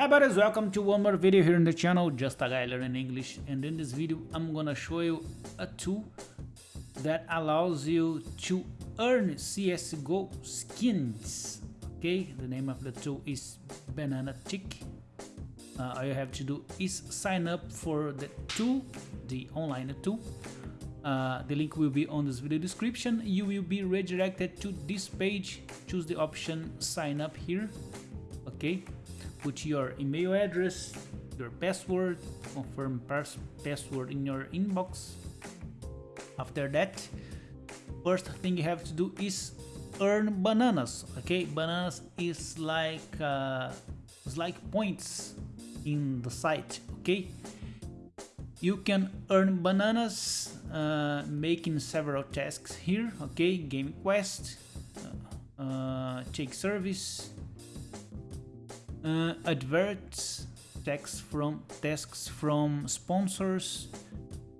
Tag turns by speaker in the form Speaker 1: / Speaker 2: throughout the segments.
Speaker 1: Hi buddies, welcome to one more video here in the channel, just a guy learning English and in this video I'm gonna show you a tool that allows you to earn CSGO skins. Okay, the name of the tool is Banana Tick. Uh, all you have to do is sign up for the tool, the online tool. Uh, the link will be on this video description. You will be redirected to this page. Choose the option sign up here. Okay, put your email address, your password, confirm pass password in your inbox. After that, first thing you have to do is earn bananas. Okay, bananas is like uh, it's like points in the site. Okay, you can earn bananas uh, making several tasks here. Okay, game quest, uh, uh take service, uh, adverts, tasks from tasks from sponsors,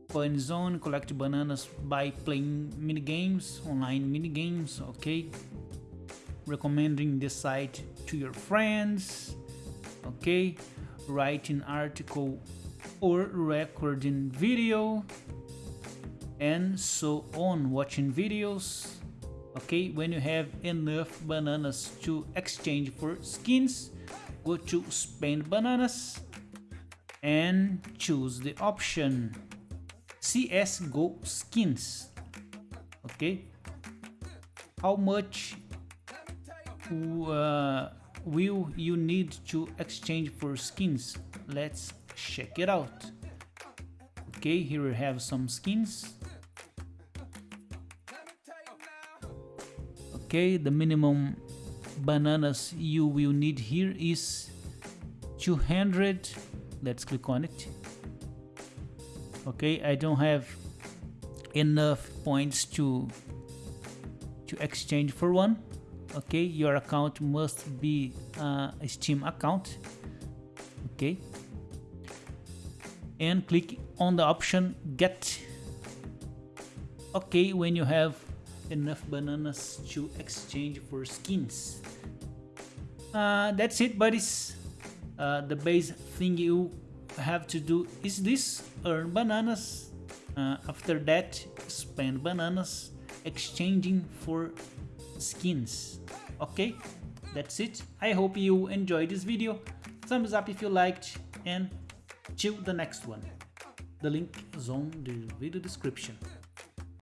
Speaker 1: fun zone, collect bananas by playing mini games, online mini games. Okay, recommending the site to your friends. Okay, writing article or recording video and so on watching videos okay when you have enough bananas to exchange for skins go to spend bananas and choose the option CSGO skins. Okay. How much uh, will you need to exchange for skins? Let's check it out. Okay here we have some skins. Okay the minimum bananas you will need here is 200 let's click on it. Okay I don't have enough points to to exchange for one. Okay your account must be a Steam account. Okay. And click on the option get. Okay when you have enough bananas to exchange for skins. Uh, that's it buddies. Uh, the base thing you have to do is this. Earn bananas. Uh, after that spend bananas exchanging for skins. Okay that's it. I hope you enjoyed this video. Thumbs up if you liked and till the next one. The link is on the video description